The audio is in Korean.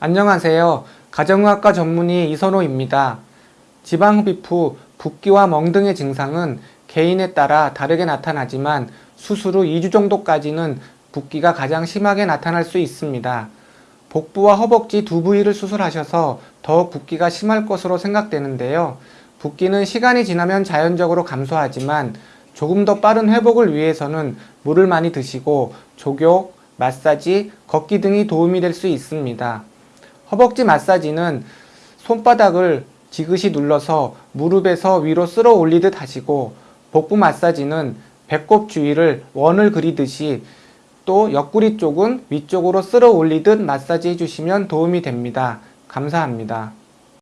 안녕하세요. 가정의학과 전문의 이선호입니다. 지방흡입 후 붓기와 멍 등의 증상은 개인에 따라 다르게 나타나지만 수술 후 2주 정도까지는 붓기가 가장 심하게 나타날 수 있습니다. 복부와 허벅지 두 부위를 수술하셔서 더욱 붓기가 심할 것으로 생각되는데요. 붓기는 시간이 지나면 자연적으로 감소하지만 조금 더 빠른 회복을 위해서는 물을 많이 드시고 족욕, 마사지, 걷기 등이 도움이 될 수 있습니다. 허벅지 마사지는 손바닥을 지그시 눌러서 무릎에서 위로 쓸어 올리듯 하시고 복부 마사지는 배꼽 주위를 원을 그리듯이 또 옆구리 쪽은 위쪽으로 쓸어 올리듯 마사지 해주시면 도움이 됩니다. 감사합니다.